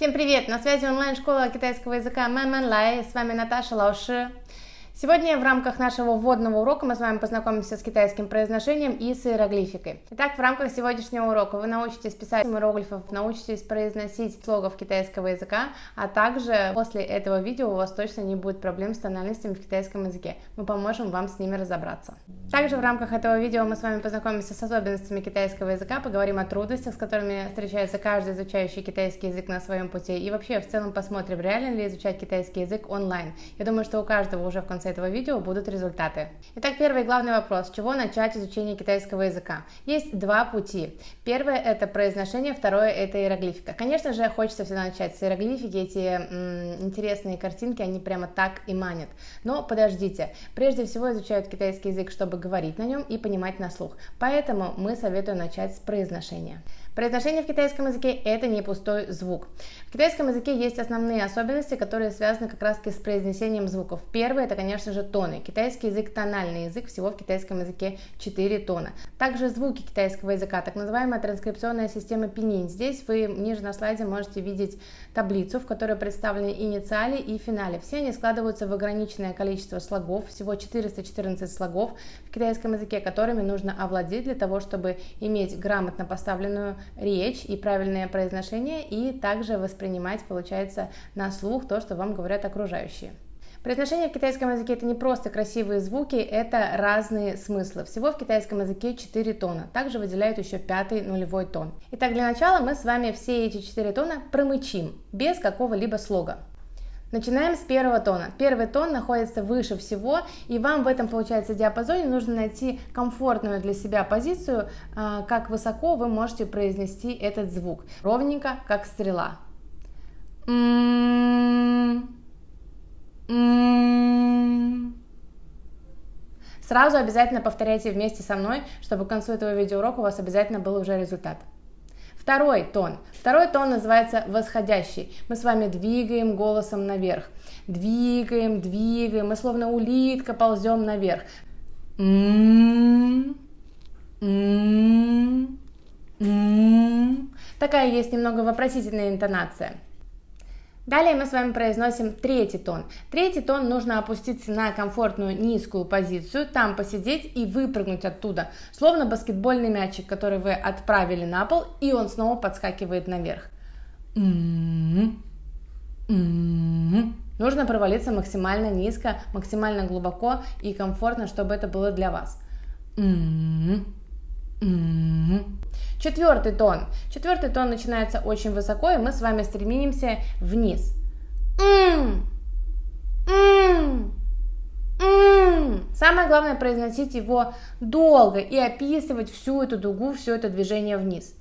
Всем привет! На связи онлайн-школа китайского языка Мэн Мэн Лай. С вами Наташа Лауши. Сегодня в рамках нашего вводного урока мы с вами познакомимся с китайским произношением и с иероглификой. Итак, в рамках сегодняшнего урока вы научитесь писать иероглифов, научитесь произносить слогов китайского языка, а также после этого видео у вас точно не будет проблем с тональностями в китайском языке. Мы поможем вам с ними разобраться. Также в рамках этого видео мы с вами познакомимся с особенностями китайского языка, поговорим о трудностях, с которыми встречается каждый изучающий китайский язык на своем пути, и вообще в целом посмотрим, реально ли изучать китайский язык онлайн. Я думаю, что у каждого уже в конце этого видео будут результаты. Итак, первый главный вопрос. С чего начать изучение китайского языка? Есть два пути. Первое это произношение, второе это иероглифика. Конечно же, хочется всегда начать с иероглифики. Эти м, интересные картинки, они прямо так и манят. Но подождите. Прежде всего изучают китайский язык, чтобы говорить на нем и понимать на слух. Поэтому мы советуем начать с произношения. Произношение в китайском языке – это не пустой звук. В китайском языке есть основные особенности, которые связаны как раз с произнесением звуков. Первое – это, конечно же, тоны. Китайский язык – тональный язык, всего в китайском языке 4 тона. Также звуки китайского языка, так называемая транскрипционная система пинин. Здесь вы ниже на слайде можете видеть таблицу, в которой представлены инициали и финале. Все они складываются в ограниченное количество слогов, всего 414 слогов в китайском языке, которыми нужно овладеть для того, чтобы иметь грамотно поставленную речь и правильное произношение, и также воспринимать, получается, на слух то, что вам говорят окружающие. Произношение в китайском языке это не просто красивые звуки, это разные смыслы. Всего в китайском языке 4 тона. Также выделяют еще пятый нулевой тон. Итак, для начала мы с вами все эти 4 тона промычим, без какого-либо слога. Начинаем с первого тона. Первый тон находится выше всего, и вам в этом, получается, диапазоне нужно найти комфортную для себя позицию, а, как высоко вы можете произнести этот звук. Ровненько, как стрела. Сразу обязательно повторяйте вместе со мной, чтобы к концу этого видеоурока у вас обязательно был уже результат. Второй тон. Второй тон называется восходящий. Мы с вами двигаем голосом наверх. Двигаем, двигаем. Мы словно улитка ползем наверх. Такая есть немного вопросительная интонация. Далее мы с вами произносим третий тон. Третий тон нужно опуститься на комфортную низкую позицию, там посидеть и выпрыгнуть оттуда, словно баскетбольный мячик, который вы отправили на пол, и он снова подскакивает наверх. Нужно провалиться максимально низко, максимально глубоко и комфортно, чтобы это было для вас. Четвертый тон. Четвертый тон начинается очень высоко, и мы с вами стремимся вниз. Самое главное произносить его долго и описывать всю эту дугу, все это движение вниз.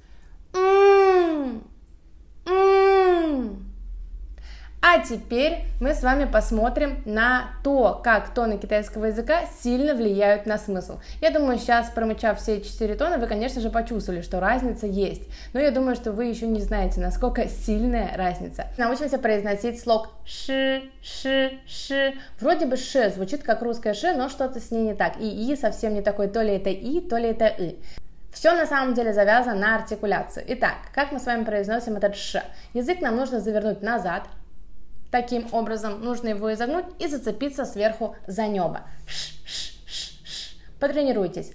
А теперь мы с вами посмотрим на то, как тоны китайского языка сильно влияют на смысл. Я думаю, сейчас, промычав все четыре тона, вы, конечно же, почувствовали, что разница есть. Но я думаю, что вы еще не знаете, насколько сильная разница. Научимся произносить слог ши, ши, ши. Вроде бы ши звучит как русское ши, но что-то с ней не так. И и совсем не такой, то ли это и, то ли это и. Все на самом деле завязано на артикуляцию. Итак, как мы с вами произносим этот ш? Язык нам нужно завернуть назад, Таким образом, нужно его изогнуть и зацепиться сверху за небо. Потренируйтесь.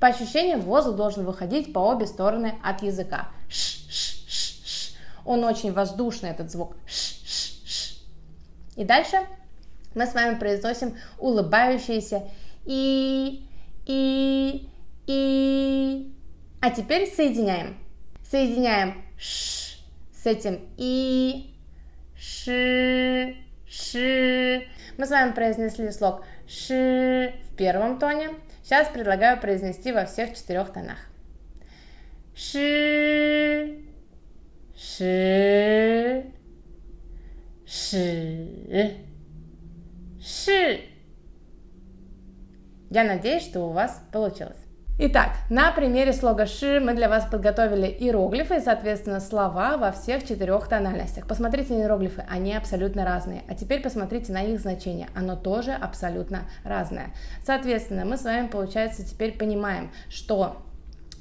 По ощущениям, воздух должен выходить по обе стороны от языка. Он очень воздушный, этот звук. И дальше мы с вами произносим улыбающиеся и, и, и. А теперь соединяем. Соединяем ш с этим и, ши, ши. Мы с вами произнесли слог ши в первом тоне. Сейчас предлагаю произнести во всех четырех тонах. Ши, ши, ши, ши. Я надеюсь, что у вас получилось. Итак, на примере слога «ши» мы для вас подготовили иероглифы соответственно, слова во всех четырех тональностях. Посмотрите на иероглифы, они абсолютно разные. А теперь посмотрите на их значение, оно тоже абсолютно разное. Соответственно, мы с вами, получается, теперь понимаем, что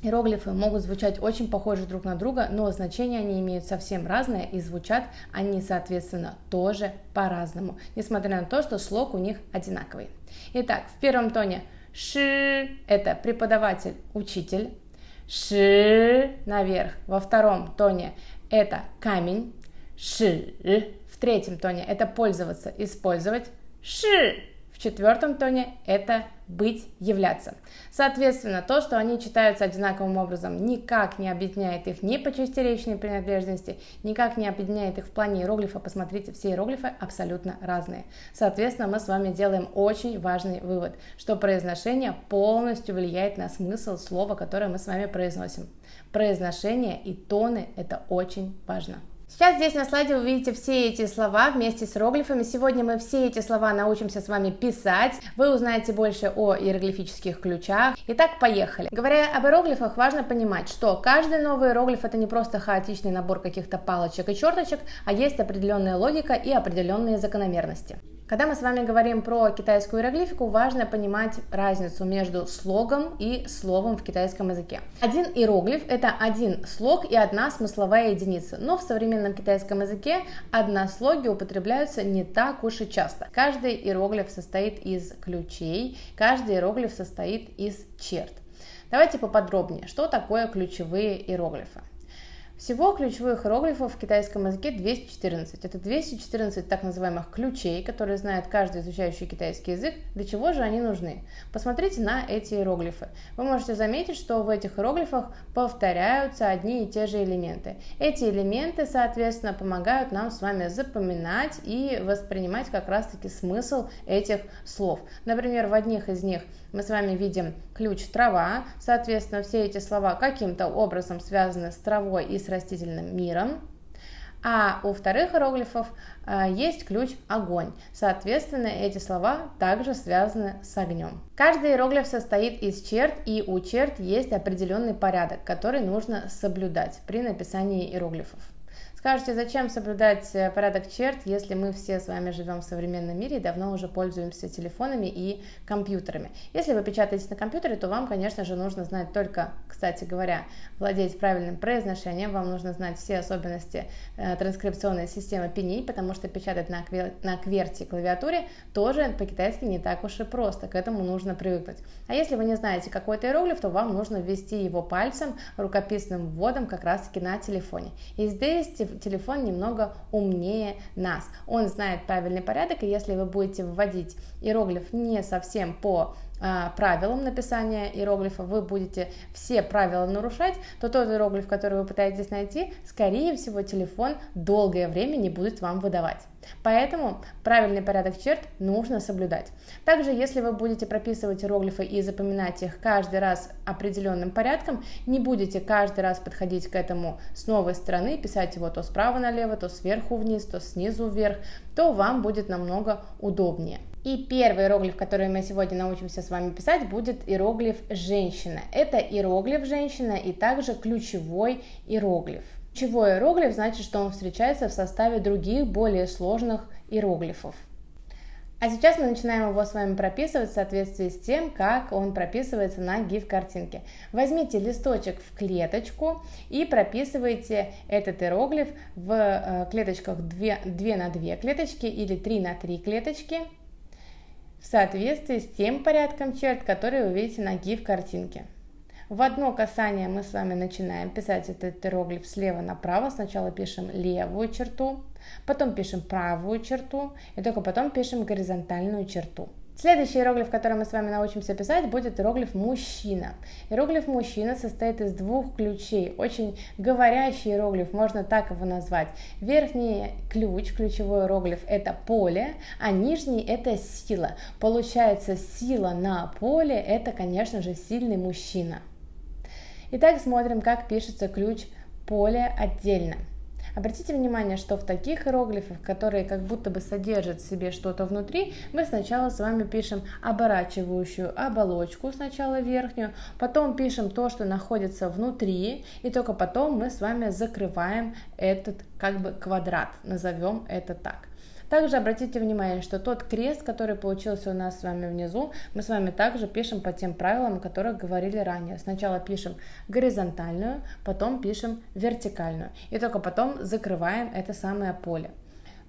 Иероглифы могут звучать очень похожи друг на друга, но значения они имеют совсем разное и звучат они, соответственно, тоже по-разному, несмотря на то, что слог у них одинаковый. Итак, в первом тоне ши – это преподаватель, учитель, ши наверх. Во втором тоне это камень, ши. В третьем тоне это пользоваться, использовать, ши четвертом тоне это быть, являться. Соответственно, то, что они читаются одинаковым образом, никак не объединяет их ни по части речной принадлежности, никак не объединяет их в плане иероглифа. Посмотрите, все иероглифы абсолютно разные. Соответственно, мы с вами делаем очень важный вывод, что произношение полностью влияет на смысл слова, которое мы с вами произносим. Произношение и тоны – это очень важно. Сейчас здесь на слайде вы видите все эти слова вместе с иероглифами. Сегодня мы все эти слова научимся с вами писать. Вы узнаете больше о иероглифических ключах. Итак, поехали. Говоря об иероглифах, важно понимать, что каждый новый иероглиф это не просто хаотичный набор каких-то палочек и черточек, а есть определенная логика и определенные закономерности. Когда мы с вами говорим про китайскую иероглифику, важно понимать разницу между слогом и словом в китайском языке. Один иероглиф – это один слог и одна смысловая единица, но в современном китайском языке однослоги употребляются не так уж и часто. Каждый иероглиф состоит из ключей, каждый иероглиф состоит из черт. Давайте поподробнее, что такое ключевые иероглифы. Всего ключевых иероглифов в китайском языке 214. Это 214 так называемых ключей, которые знает каждый изучающий китайский язык. Для чего же они нужны? Посмотрите на эти иероглифы. Вы можете заметить, что в этих иероглифах повторяются одни и те же элементы. Эти элементы, соответственно, помогают нам с вами запоминать и воспринимать как раз-таки смысл этих слов. Например, в одних из них мы с вами видим ключ трава, соответственно, все эти слова каким-то образом связаны с травой и с растительным миром. А у вторых иероглифов э, есть ключ огонь. Соответственно, эти слова также связаны с огнем. Каждый иероглиф состоит из черт, и у черт есть определенный порядок, который нужно соблюдать при написании иероглифов. Скажете, зачем соблюдать э, порядок черт, если мы все с вами живем в современном мире и давно уже пользуемся телефонами и компьютерами? Если вы печатаете на компьютере, то вам, конечно же, нужно знать только, кстати говоря, владеть правильным произношением, вам нужно знать все особенности э, транскрипционной системы PNI, потому что печатать на, квер... на кверти клавиатуре тоже по-китайски не так уж и просто, к этому нужно привыкнуть. А если вы не знаете какой-то иероглиф, то вам нужно ввести его пальцем, рукописным вводом как раз-таки на телефоне. И здесь телефон немного умнее нас. Он знает правильный порядок, и если вы будете вводить иероглиф не совсем по правилам написания иероглифа, вы будете все правила нарушать, то тот иероглиф, который вы пытаетесь найти, скорее всего, телефон долгое время не будет вам выдавать. Поэтому правильный порядок черт нужно соблюдать. Также, если вы будете прописывать иероглифы и запоминать их каждый раз определенным порядком, не будете каждый раз подходить к этому с новой стороны, писать его то справа налево, то сверху вниз, то снизу вверх, то вам будет намного удобнее. И первый иероглиф, который мы сегодня научимся с вами писать, будет иероглиф «женщина». Это иероглиф «женщина» и также ключевой иероглиф. Ключевой иероглиф значит, что он встречается в составе других, более сложных иероглифов. А сейчас мы начинаем его с вами прописывать в соответствии с тем, как он прописывается на GIF-картинке. Возьмите листочек в клеточку и прописывайте этот иероглиф в э, клеточках 2, 2 на 2 клеточки или 3 на 3 клеточки в соответствии с тем порядком черт, которые вы видите на GIF-картинке. В одно касание мы с вами начинаем писать этот иероглиф слева направо. Сначала пишем левую черту, потом пишем правую черту и только потом пишем горизонтальную черту. Следующий иероглиф, который мы с вами научимся писать, будет иероглиф «мужчина». Иероглиф «мужчина» состоит из двух ключей. Очень говорящий иероглиф, можно так его назвать. Верхний ключ, ключевой иероглиф, это поле, а нижний это сила. Получается, сила на поле, это, конечно же, сильный мужчина. Итак, смотрим, как пишется ключ поле отдельно. Обратите внимание, что в таких иероглифах, которые как будто бы содержат в себе что-то внутри, мы сначала с вами пишем оборачивающую оболочку, сначала верхнюю, потом пишем то, что находится внутри, и только потом мы с вами закрываем этот как бы квадрат, назовем это так. Также обратите внимание, что тот крест, который получился у нас с вами внизу, мы с вами также пишем по тем правилам, о которых говорили ранее. Сначала пишем горизонтальную, потом пишем вертикальную, и только потом закрываем это самое поле.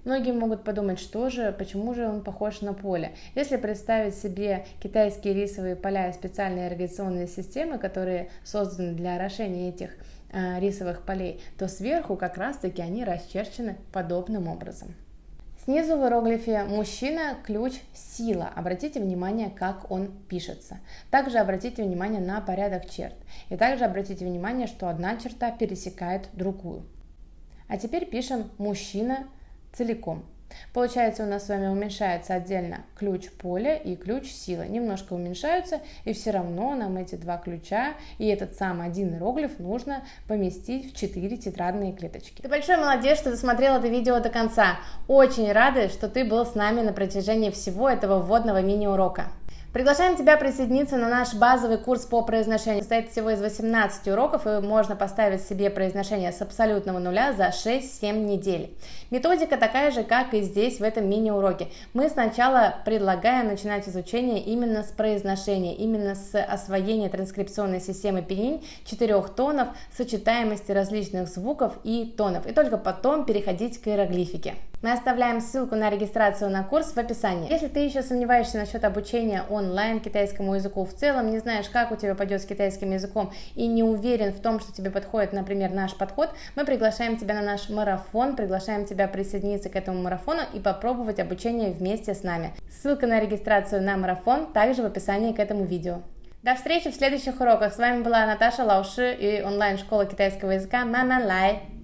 Многие могут подумать, что же, почему же он похож на поле. Если представить себе китайские рисовые поля и специальные ирригационные системы, которые созданы для орошения этих э, рисовых полей, то сверху как раз-таки они расчерчены подобным образом. Снизу в иероглифе «мужчина» ключ «сила». Обратите внимание, как он пишется. Также обратите внимание на порядок черт. И также обратите внимание, что одна черта пересекает другую. А теперь пишем «мужчина» целиком. Получается, у нас с вами уменьшается отдельно ключ поля и ключ силы. Немножко уменьшаются, и все равно нам эти два ключа и этот сам один иероглиф нужно поместить в 4 тетрадные клеточки. Ты большой молодец, что досмотрел это видео до конца. Очень рада, что ты был с нами на протяжении всего этого вводного мини-урока. Приглашаем тебя присоединиться на наш базовый курс по произношению. Состоит всего из 18 уроков, и можно поставить себе произношение с абсолютного нуля за 6-7 недель. Методика такая же, как и здесь, в этом мини-уроке. Мы сначала предлагаем начинать изучение именно с произношения, именно с освоения транскрипционной системы пенинь, четырех тонов, сочетаемости различных звуков и тонов, и только потом переходить к иероглифике. Мы оставляем ссылку на регистрацию на курс в описании. Если ты еще сомневаешься насчет обучения онлайн китайскому языку в целом, не знаешь, как у тебя пойдет с китайским языком и не уверен в том, что тебе подходит, например, наш подход, мы приглашаем тебя на наш марафон, приглашаем тебя присоединиться к этому марафону и попробовать обучение вместе с нами. Ссылка на регистрацию на марафон также в описании к этому видео. До встречи в следующих уроках. С вами была Наташа Лауши и онлайн-школа китайского языка Мама Лай.